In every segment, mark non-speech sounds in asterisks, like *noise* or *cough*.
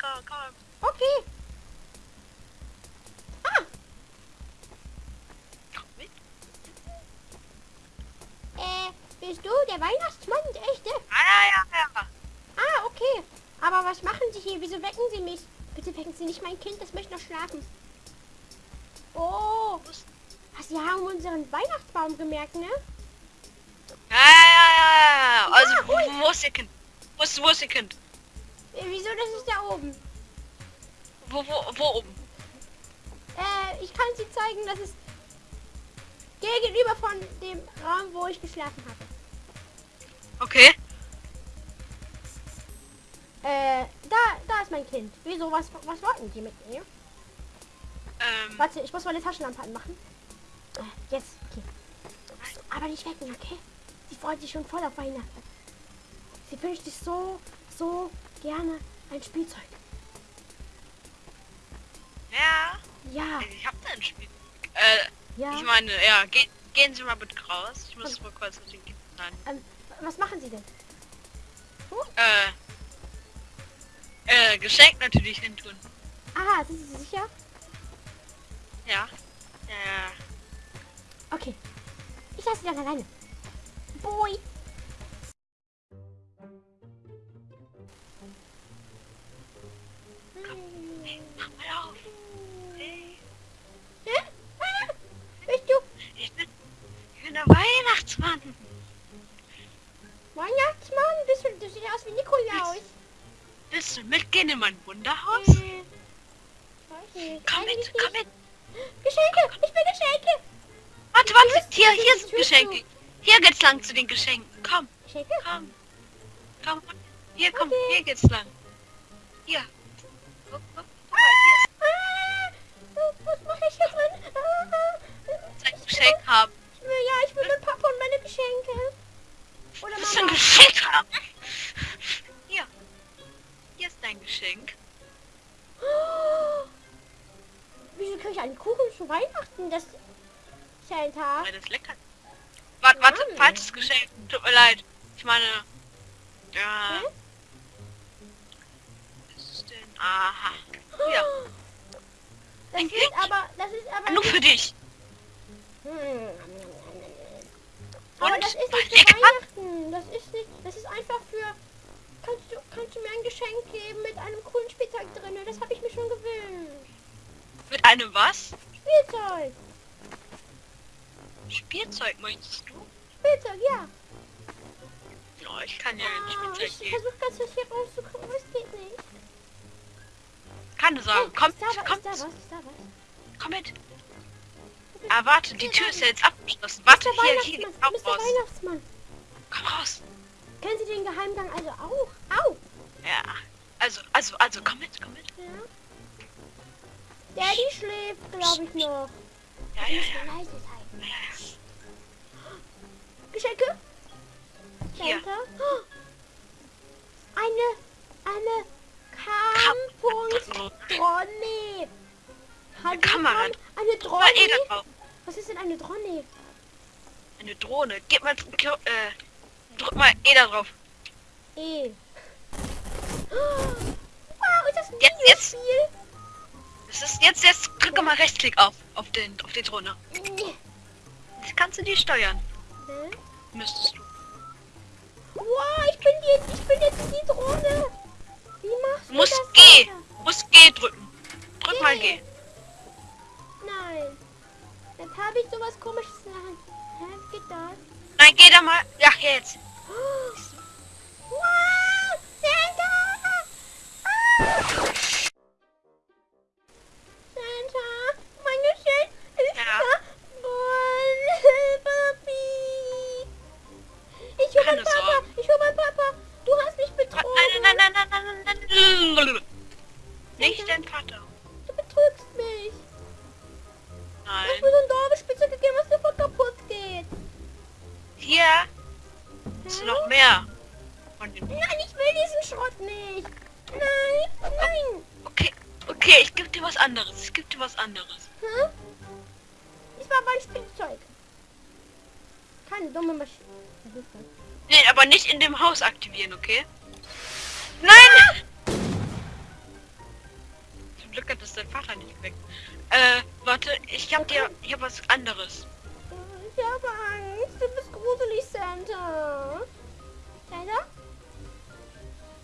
komm, komm. Okay. Ah, Komm mit. äh, bist du der Weihnachtsmann, der echte? Ah, ja, ja, ja. Ah, okay. Aber was machen Sie hier? Wieso wecken Sie mich? Bitte wecken Sie nicht mein Kind, das möchte noch schlafen. Oh, ach, Sie haben unseren Weihnachtsbaum gemerkt, ne? Ja, ja, ja, ja. Also, Ja, wo ist ihr Kind? Wo ist, wo ist ihr Kind? Äh, Wieso, das ist da oben. Wo, wo, wo oben? Äh, ich kann Sie zeigen, das ist gegenüber von dem Raum, wo ich geschlafen habe. Okay. Äh, da, da ist mein Kind. Wieso, was, was wollten Sie mit mir? Ähm, Warte, ich muss meine Taschenlampe anmachen. Äh, jetzt, okay. Aber nicht wecken, okay? Sie freut sich schon voll auf Weihnachten. Sie wünscht sich so, so gerne ein Spielzeug. ja. Ja, Ich hab da ein Spiel. Äh, ja. ich meine, ja, ge gehen Sie mal bitte raus. Ich muss mal kurz mit dem Kind rein. Ähm, was machen Sie denn? Äh, äh, Geschenk natürlich hin tun. Aha, sind Sie sicher? Ja. Ja. Okay. Ich lasse Sie dann alleine. Boy. Hey, mach mal auf. Hey, Hä? Ah, Bist du ich bin, ich bin der Weihnachtsmann. Weihnachtsmann? Bist du, du siehst aus wie Nikolaus. Willst du mitgehen in mein Wunderhaus? Weiß nicht. Komm mit, komm mit. Geschenke! Ich will Geschenke! Warte, warte. Hier, hier sind Geschenke. Hier geht's lang zu den Geschenken. Komm, Geschenke? komm. Komm. Hier, komm, Okay. hier geht's lang. Hier. Guck, guck, ich drin? Ah, ist ein Geschenk haben. ich will, ja, ich will mit Papa und meine Geschenke. Oder Was für ein Mama. Geschenk haben? Hier. Hier ist dein Geschenk. Oh, wieso kriege ich einen Kuchen zu Weihnachten? Das ist ja ein Tag. Weil das lecker. Warte, warte, falsches Geschenk. Tut mir leid. Ich meine. Ja. Hä? Was ist denn? Aha. Ja. *gasps* Das ist aber, das ist aber Nur für dich. Hm. Aber Und? das ist nicht für? Weihnachten. Das ist nicht, das ist einfach für... Kannst du, kannst du mir ein Geschenk geben mit einem coolen Spielzeug drin? Das habe ich mir schon gewünscht. Mit einem was? Spielzeug. Spielzeug möchtest du? Spielzeug, ja. Ja, ich kann ja ein Ah, Spielzeug ich geben. versuche ganz hier rauszukommen, aber es geht nicht. Keine Sorge. Hey, Komm, ist da was? komm, Ist da was? Komm mit. Ah, warte, die Tür ist ja jetzt abgeschlossen. Warte, hier, hier geht's auch raus. Weihnachtsmann. Komm raus. Kennen Sie den Geheimgang also auch? Au! Ja. Also, also, also, komm mit, komm mit. Ja. Daddy schläft, glaube ich, noch. Ja, ja, ja. leise sein. ja, ja. Geschenke? Hier. Oh. *gasps* Eine, eine Kampunkt Dronne. Hallo, Kamera. Kam- Eine eh drauf. Was ist denn eine Dronne? Eine Drohne. Gib mal, äh, drück mal eh da drauf. E. Wow, ist das ein Jetzt, jetzt. Videospiel? Das ist jetzt, jetzt drücke mal Rechtsklick auf, auf den, auf die Drohne. Jetzt kannst du die steuern. Ne? Müsstest du. Wow, ich bin jetzt, ich bin jetzt die Drohne. Wie machst Du musst das? G. Musst G drücken. Drück mal G. Nein. Jetzt habe ich sowas komisches in der Hand. Hä, geht das? Nein, geh da mal. Ja, jetzt. Oh. Wow, Santa! Ah! Nicht aktivieren, okay? Nein! Glück gehabt, dass dein Vater nicht weg. Äh, warte, ich hab dir, hab was anderes. Ich habe Angst. Du bist gruselig, Santa. Santa?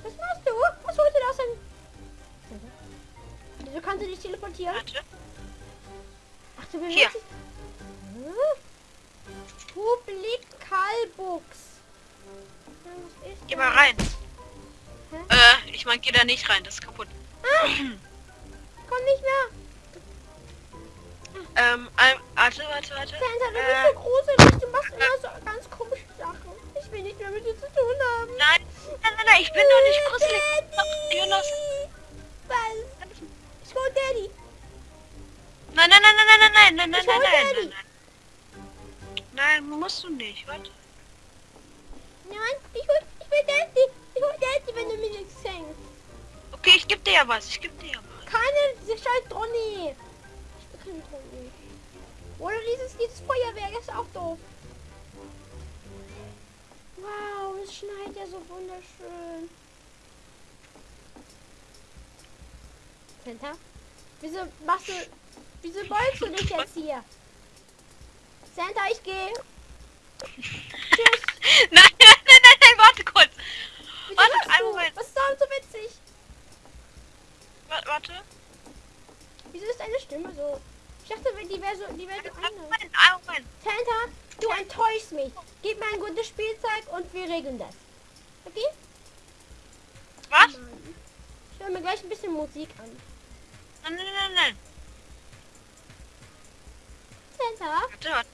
Was machst du? Was holst du da aus deinem... Santa? Wieso kannst du dich teleportieren? Warte. Ach, du willst... Hier. Hm? Ist Geh mal rein. Hä? Äh, ich mein, geh da nicht rein, das ist kaputt. Komm nicht mehr. Ähm, ähm, warte, warte, warte. Santa, du Äh, bist so gruselig. Du machst immer so ganz komische Sachen. Ich will nicht mehr mit dir zu tun haben. Nein, nein, nein, nein, ich bin doch nicht gruselig. Daddy! Jonas. Was? Ich hol Daddy. Nein, nein, nein, nein, nein, nein, nein, nein, Ich nein, hol nein, Daddy. nein, nein. Nein, musst du nicht, warte. Nein, ich hol, ich will Daddy. Ich hol Daddy, wenn du mir nichts schenkst. Okay, ich geb dir ja was, ich geb dir ja was. Keine, diese scheiß Donny. Ich Donny. Oder dieses, dieses Feuerwerk ist auch doof. Wow, es schneit ja so wunderschön. Santa? Wieso machst du... Wieso beugst du dich jetzt hier? Santa, ich gehe. *laughs* Tschüss. Nein, nein, nein, nein, nein, warte kurz. Wieso Warte, einen? Moment. Was ist daran so witzig? Warte, warte. Wieso ist deine Stimme so? Ich dachte, die wäre so, die wäre so anders. Moment, Moment. Santa, du enttäuschst mich. Gib mir ein gutes Spielzeug und wir regeln das. Okay? Was? Ich höre mir gleich ein bisschen Musik an. Nein, nein, nein, nein. Santa? Warte, warte,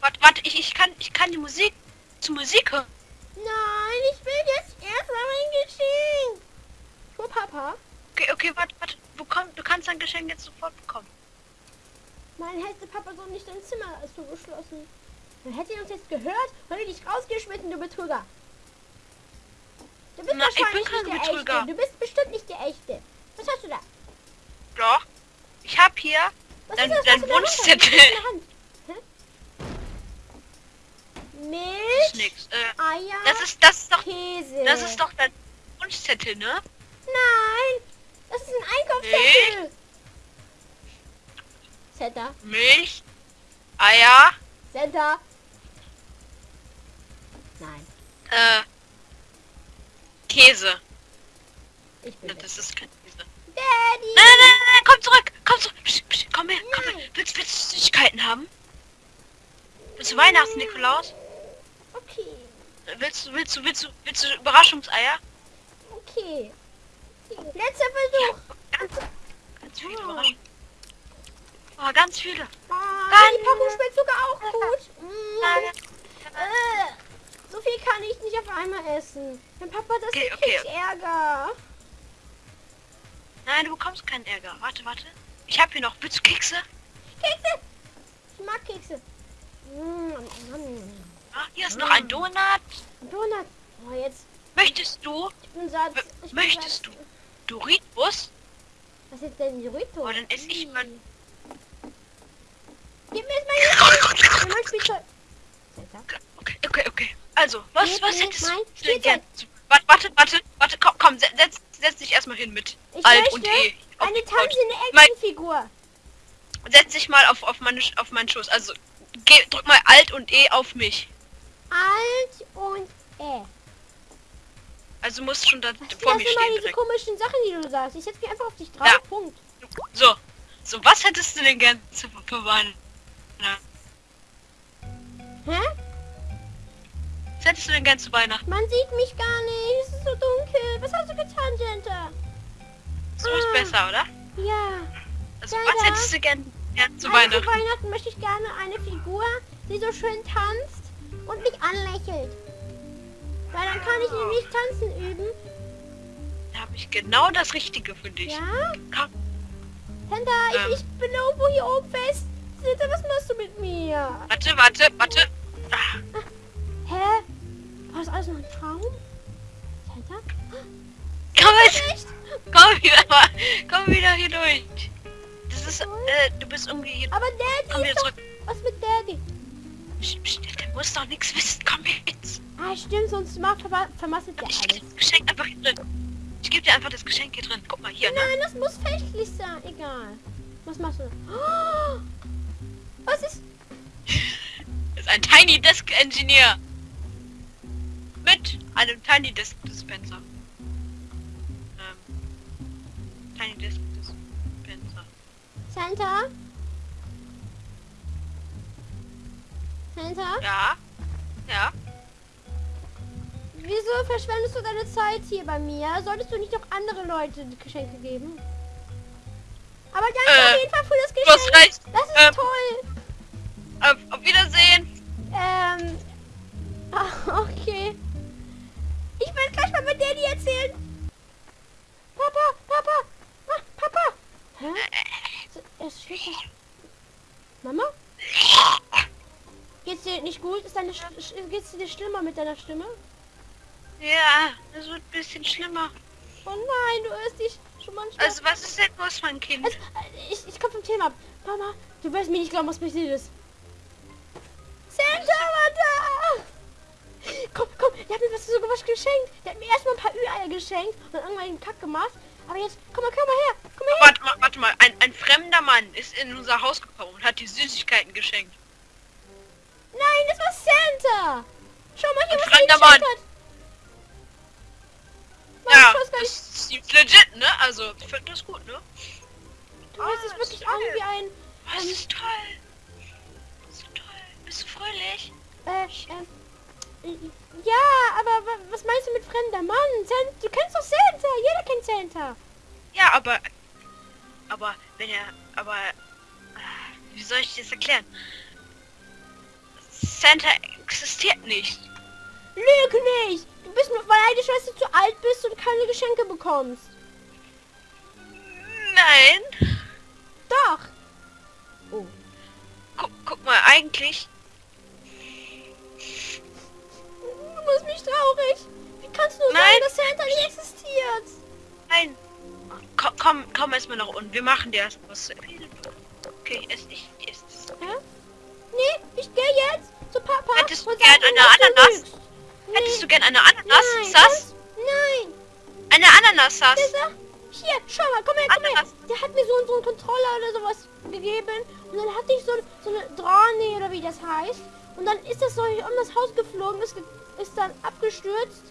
warte, warte, ich, ich kann, ich kann die Musik, zu Musik hören. Nein, ich will jetzt erstmal mein Geschenk. Für Papa. Okay, okay, warte, warte. Wo kommt, du kannst dein Geschenk jetzt sofort bekommen. Nein, hätte Papa so nicht dein Zimmer zugeschlossen. Dann hätte er uns jetzt gehört und dich rausgeschmissen, du Betrüger. Du bist Na, ich bin kein nicht der Betrüger. Echte. Du bist bestimmt nicht der Echte. Was hast du da? Doch. Ich hab hier Was Dein- dein du Wunschzettel. Milch, ist nix. Äh, Eier, das ist, das ist doch, Käse. das ist doch dein Wunschzettel, ne? Nein, das ist ein Einkaufszettel. Center, Milch, Eier, Center. Nein, äh, Käse. ich bin Ja. Das ist kein Käse. Nein, Daddy. nein, nein, nein, nein, komm zurück, komm zurück. Psch, psch, komm her, komm her. Nein. Willst, willst du Süßigkeiten haben? Willst du Weihnachts-Nikolaus? Willst du, willst du, willst du, willst du Überraschungseier? okay. Letzter Versuch. Ganz, ganz viele Oh. Überraschungen. Oh, ganz viele. Oh, Dann- die Packung schmeckt sogar auch gut. Mm. Äh, so viel kann ich nicht auf einmal essen. Wenn Papa das Okay, okay. Ärger. Nein, du bekommst keinen Ärger. Warte, warte. Ich hab hier noch. Willst du Kekse? Kekse. Ich mag Kekse. Mm, Ah, hier ist noch ein Donut. Donut. Oh, jetzt. Möchtest du Ich bin satt. Ich bin möchtest satt. Doritos? Was ist denn Doritos? Oh, dann esse ich mal- Gib mir jetzt mein Spielzeug. Okay, okay, okay. Also, was, Gib was hättest du denn gern? Warte, warte, warte, warte, komm, komm, se- setz, setz dich erstmal hin mit Ich Alt und E. Auf eine tanzende Actionfigur. Setz dich mal auf, auf, meine, auf meinen Schoß. Also, geh, drück mal Alt und E auf mich. Alt und E. Also, du musst schon da Was vor mir das stehen diese direkt. komischen Sachen, die du sagst? Ich setze mich einfach auf dich drauf. Ja. Punkt. So, so, was hättest du denn gern zu verwandeln? Hä? Was hättest du denn gern zu Weihnachten? Man sieht mich gar nicht. Es ist so dunkel. Was hast du getan, Jenta? So ist Ah. besser, oder? Ja. Also, Leider. was hättest du gern, gern zu Also Weihnachten? zu Weihnachten möchte ich gerne eine Figur, die so schön tanzt und mich anlächelt. Weil dann kann ich nämlich tanzen üben. Da habe ich genau das Richtige für dich. Ja? Komm. Tenta, Ähm. ich, ich bin irgendwo hier oben fest. Tenta, was machst du mit mir? Warte, warte, warte. Ah, Hä? War das alles nur ein Traum? Tenta? komm jetzt, komm wieder mal, komm wieder hier durch. Das ist, äh, du bist irgendwie hier. Aber Komm Daddy wieder ist doch... zurück. Was mit Daddy? Psst, psst, der muss doch nichts wissen. Komm jetzt. Ah, stimmt, sonst mal verma vermasselt der Ich alles. das Geschenk einfach hier drin. Ich gebe dir einfach das Geschenk hier drin. Guck mal hier, ne? Nein, das muss festlich sein. Egal. Was machst du? Oh, was ist? *laughs* Das ist ein Tiny Desk Engineer. Mit einem Tiny Desk Dispenser. Ähm, Tiny Desk Dispenser. Santa? Santa? Ja. Ja. Wieso verschwendest du deine Zeit hier bei mir? Solltest du nicht noch andere Leute Geschenke geben? Aber danke Äh, auf jeden Fall für das Geschenk. Das ist Ähm, toll. Auf, auf Wiedersehen. Ähm. *laughs* ah, okay. Ich will gleich mal mit Daddy erzählen. Papa, Papa, ah, Papa. Hä? *laughs* Es da. Mama? *laughs* Geht's dir nicht gut? Ist deine Sch- geht's dir schlimmer mit deiner Stimme? Ja, das wird ein bisschen schlimmer. Oh nein, du hörst dich schon manchmal. Also was ist denn los, mein Kind? Also, ich, ich komme vom Thema ab. Mama, du wirst mir nicht glauben, was passiert ist. Santa war da! Komm, komm, der hat mir was sogar was geschenkt. Der hat mir erstmal ein paar Ü-Eier geschenkt und dann irgendwann einen Kack gemacht. Aber jetzt, komm mal, komm mal her, komm mal her. Warte mal, warte mal. Ein, ein fremder Mann ist in unser Haus gekommen und hat die Süßigkeiten geschenkt. Nein, das war Santa. Schau mal hier, was er Mann. hat. Mama, Ja, das ist ziemlich legit, ne? Also, ich finde das gut, ne? Du hörst dich Ah, wirklich das an ist wie ein, Das ist toll. Das ist toll. Bist du fröhlich? äh, ähm, äh, ja, aber wa- was meinst du mit fremder Mann? San du kennst doch Santa. Jeder kennt Santa. Ja, aber... Aber, wenn er... Aber... Wie soll ich das erklären? Santa existiert nicht. Lüg nicht! Du bist nur, weil deine Schwester zu alt bist und keine Geschenke bekommst. Nein. Doch! Oh. Guck, guck mal, eigentlich... Du machst mich traurig. Wie kannst du Nein. sagen, dass Santa nicht existiert? Nein. Komm, komm, komm erstmal nach unten. Wir machen dir erst was. zu essen. Okay, ess nicht. Ess das. Hä? Nee, ich gehe jetzt zu Papa Hättest du und gern sag ihm, eine du Ananas? lügst. Hättest Nee. du gern eine Ananas? Nein, Sass? Nein. Eine Ananas, Sass. Hier, schau mal, komm her, komm her. Ananas. Der hat mir so, so einen Controller oder sowas gegeben. Und dann hatte ich so, so eine Drahne oder wie das heißt. Und dann ist das so um das Haus geflogen, ist, ist dann abgestürzt.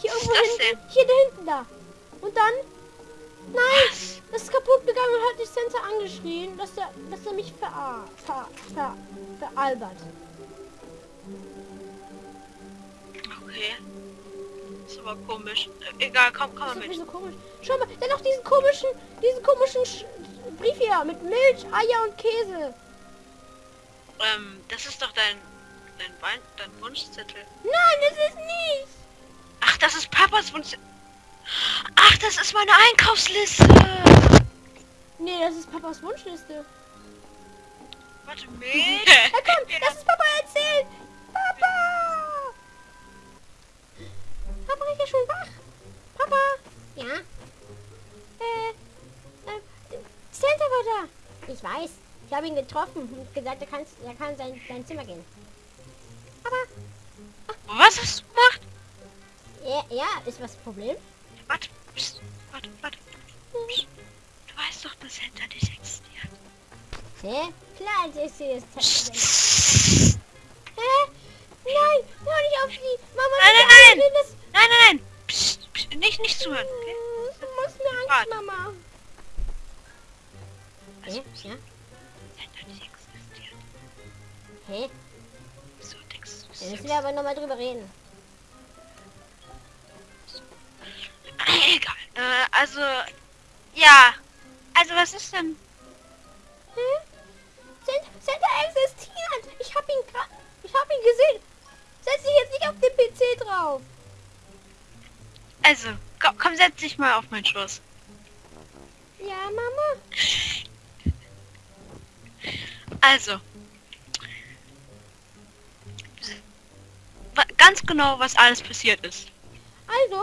Hier irgendwo hinten. Hier da hinten da. Und dann. Nein! Das ist kaputt gegangen und hat die Sensor angeschrien, dass er, dass er mich verar ver ver veralbert. Okay. Ist aber komisch. Äh, Egal, komm, komm mal mit. so komisch. Schau mal, hat noch diesen komischen, diesen komischen Sch Brief hier mit Milch, Eier und Käse. Ähm, das ist doch dein, dein, Wein, dein Wunschzettel. Nein, das ist nicht. Ach, das ist Papas Wunschzettel. Ach, das ist meine Einkaufsliste. Nee, das ist Papas Wunschliste. Warte, *laughs* Milch. Ja, komm, lass es Papa erzählen. Papa! Papa ist ja schon wach. Papa? Ja? Äh, äh, Santa war da. Ich weiß. Ich habe ihn getroffen und gesagt, er, kannst, er kann sein, sein Zimmer gehen. Aber, Was hast du gemacht? ja, ja, ist was das Problem? Warte, pst, warte, warte. Pst. Du weißt doch, dass Santa nicht existiert. Hä? Klar, das ist das Psst. Psst. Hä? Nein, hör nicht auf die. Mama, Nein, nein, nein. Nein, nein, nein. Psst, psst, nicht, nicht zuhören, okay? Du machst mir Angst, Warte. Mama. Also? Ja? Existiert. Hä? Denkst du, Da müssen wir aber nochmal drüber reden. Egal. Äh, also, ja. Also, was ist denn? Santa, Santa existiert! Ich hab ihn gerade... Ich hab ihn gesehen! Setz dich jetzt nicht auf den PC drauf! Also, komm, komm, setz dich mal auf meinen Schoß. Ja, Mama? Also. Ganz genau, was alles passiert ist. Also,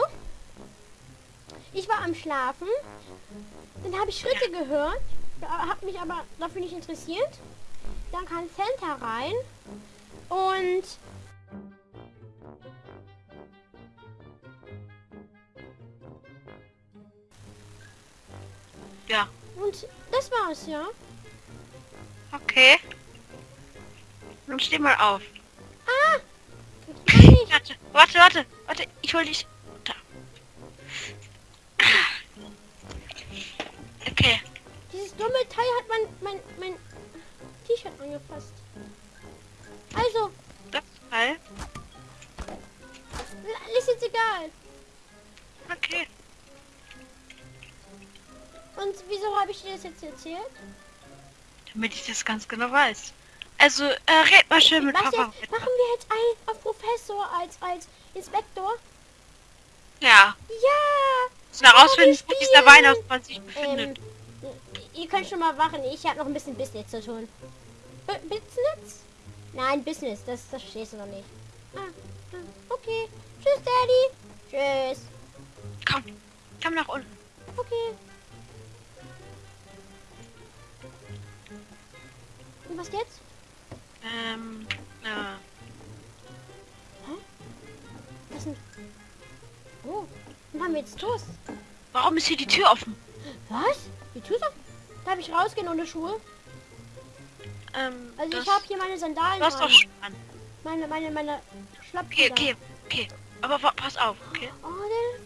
ich war am Schlafen, dann habe ich Schritte gehört, habe mich aber dafür nicht interessiert. Dann kam Santa rein und Ja. Und das war's, ja. Okay. Nun steh mal auf. Ah! Warte, warte, warte, warte, ich hol dich. Da. Okay. Dieses dumme Teil hat mein, mein, mein T-Shirt angefasst. Also, Das Teil. ist jetzt egal. Okay. Und wieso habe ich dir das jetzt erzählt? Damit ich das ganz genau weiß. Also, äh, red mal schön mit Was Papa. jetzt? Machen wir jetzt einen auf Professor als, als Inspektor? Ja. Ja! Müssen herausfinden, wo dieser. Weihnachtsmann sich Ähm, befindet. ihr könnt schon mal wachen. Ich habe noch ein bisschen Business zu tun. B Business? Nein, Business. Das, das verstehst du noch nicht. Ah, ah, okay. Tschüss, Daddy. Tschüss. Komm, komm nach unten. Okay. Und was jetzt? Ähm, äh, Was denn? Oh, dann haben wir jetzt Toast. warum ist hier die Tür offen? Was? Die Tür ist auf? Darf ich rausgehen ohne Schuhe? Ähm, Also das, ich habe hier meine Sandalen Du hast doch Schuhe an. Meine, meine, meine Schlappen. Okay, okay, okay. Aber pass auf, okay? Oh,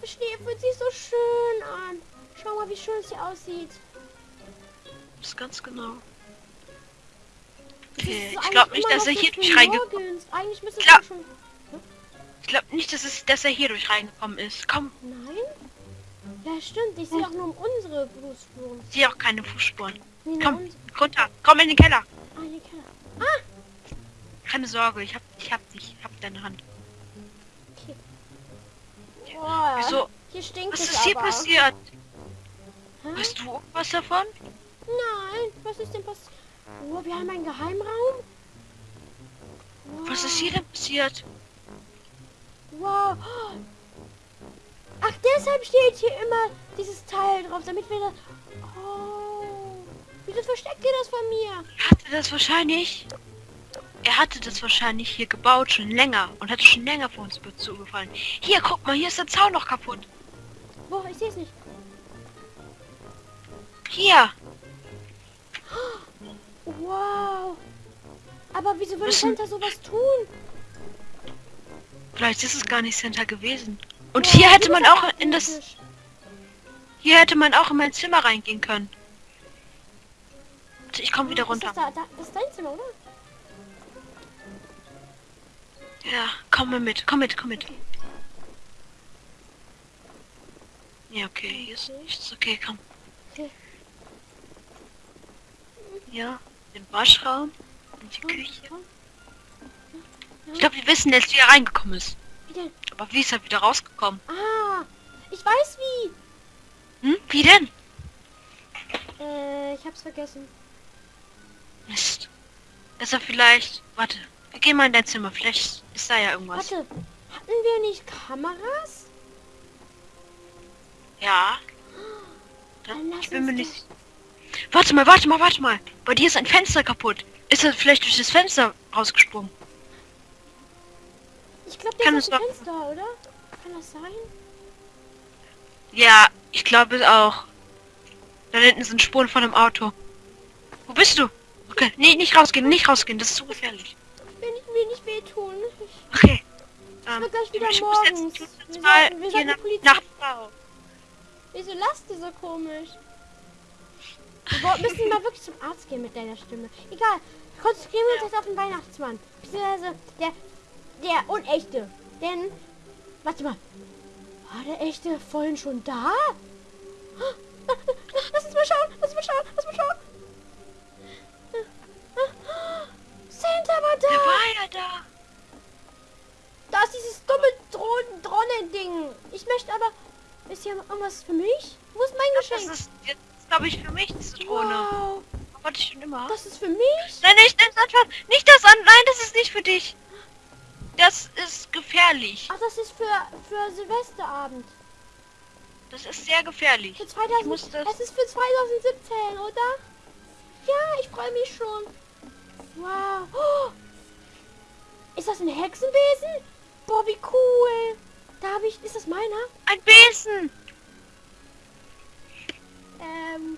der Schnee fühlt sich so schön an. Schau mal, wie schön es hier aussieht. Das ist ganz genau. Okay, ist ich glaube nicht, dass er hier durch reingekommen morgens. Eigentlich müsste Klar. schon... Ich glaube nicht, dass, es, dass er hier durch reingekommen ist. Komm, Nein? Ja, stimmt. Ich sehe auch nur unsere Fußspuren. ich sehe auch keine Fußspuren. Nee, Komm, uns. runter. Komm in den Keller. Ah, hier Keller. Ah, Keine Sorge, ich hab, ich hab dich. Ich hab deine Hand. okay. Boah, Wieso? Hier stinkt Was ist hier aber. passiert? Hä? Weißt du was davon? Nein, was ist denn passiert? Oh, wir haben einen Geheimraum. Was ist hier denn passiert? Wow. Ach, deshalb steht hier immer dieses Teil drauf, damit wir das... Oh. Wieso versteckt ihr das von mir? Er hatte das wahrscheinlich. Er hatte das wahrscheinlich hier gebaut schon länger und hatte schon länger vor uns zugefallen. Hier, guck mal, hier ist der Zaun noch kaputt. Wo? Ich sehe es nicht. Hier. Wow. Aber wieso würde Müssen- Santa sowas tun? Vielleicht ist es gar nicht Center gewesen. Und Wow, hier hätte man auch in das. Hier hätte man auch in mein Zimmer reingehen können. Ich komme wieder Ist runter. Das, da, da, das ist dein Zimmer, oder? Ja, komm mal mit, komm mit, komm mit. Ja, okay, hier ist nichts. Okay, komm. Okay. Ja, den Waschraum und die Küche. Ich glaube, wir wissen jetzt, wie er reingekommen ist. Wie denn? Aber wie ist er wieder rausgekommen? Ah, ich weiß wie. Hm? Wie denn? Äh, ich hab's vergessen. Mist. Ist er vielleicht... Warte, wir gehen mal in dein Zimmer. Vielleicht ist da ja irgendwas. Warte, hatten wir nicht Kameras? Ja. Dann Ich bin mir nicht... Warte mal, warte mal, warte mal. Bei dir ist ein Fenster kaputt. Ist er vielleicht durch das Fenster rausgesprungen? Ich glaube, der Kann ist es dem doch- Fenster, oder? Kann das sein? Ja, ich glaube auch. Da hinten sind Spuren von einem Auto. Wo bist du? Okay, nee, nicht rausgehen, nicht rausgehen. Das ist zu gefährlich. Ich will nicht, will nicht wehtun. Ich Okay. Ähm, wird gleich wieder ich morgens. Jetzt, Wir sollten- wir sollten Polizei- nach Frau. Wieso lasst du so komisch? Wir müssen mal wirklich zum Arzt gehen mit deiner Stimme. Egal, konzentrieren wir uns jetzt auf den Weihnachtsmann. Beziehungsweise der, der unechte. Denn, warte mal. War der echte vorhin schon da? Lass uns mal schauen, lass uns mal schauen, lass uns mal schauen. Santa war da. Der war ja da. Da ist dieses dumme Drohnen- Drohnen-Ding. Ich möchte aber... Ist hier irgendwas für mich? Wo ist mein Geschenk? Glaube ich, für mich, diese Drohne. Wow, Wollte ich schon immer. das ist für mich? Nein, nicht das anfangen. Nicht das an. Nein, das ist nicht für dich. Das ist gefährlich. Ach, das ist für, für Silvesterabend. Das ist sehr gefährlich. Für Ich 2000, muss das- es ist für 2017, oder? Ja, ich freue mich schon. Wow. Oh, ist das ein Hexenbesen? Boah, wie cool. Da habe ich... Ist das meiner? Ein Besen. Ähm,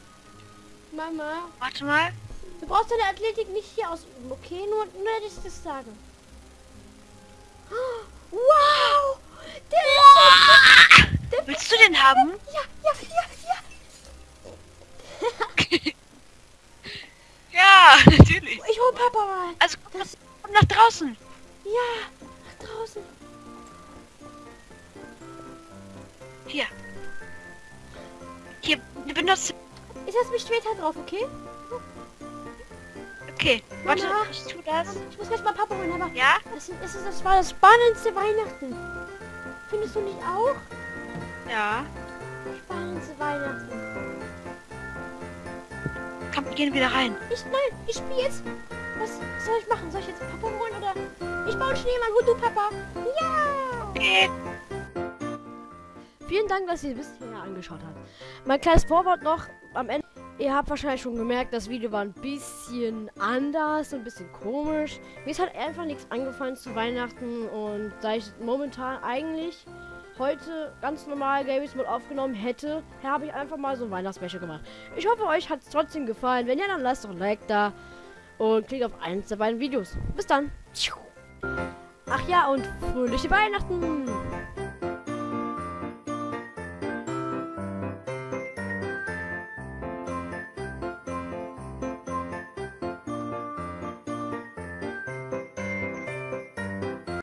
Mama, Warte mal. du brauchst deine Athletik nicht hier ausüben, okay? Nur, nur dass ich das sage. Wow! Der ist der Willst du den haben? Ja, ja, ja, ja. Ja, natürlich. Ich hol Papa mal. Also komm, Das, komm nach draußen. ja, nach draußen. Hier. Hier, benutze. Ich setze mich später drauf, okay? Okay, warte, Mama. ich tu das. Ich muss gleich mal Papa holen, aber Ja? das, ist, das war das spannendste Weihnachten. Findest du nicht auch? Ja. Spannendste Weihnachten. Komm, wir gehen wieder rein. Ich, nein, ich spiele jetzt. Was soll ich machen? Soll ich jetzt Papa holen oder... Ich baue einen Schneemann, hol du Papa. Ja! Okay. Vielen Dank, dass ihr hierher angeschaut habt. Mein kleines Vorwort noch am Ende. Ihr habt wahrscheinlich schon gemerkt, das Video war ein bisschen anders, ein bisschen komisch. Mir ist halt einfach nichts angefallen zu Weihnachten und da ich momentan eigentlich heute ganz normal Games Mode aufgenommen hätte, habe ich einfach mal so ein Weihnachtsspecial gemacht. Ich hoffe, euch hat es trotzdem gefallen. Wenn ja, dann lasst doch ein Like da und klickt auf eins der beiden Videos. Bis dann. Ach ja, und fröhliche Weihnachten!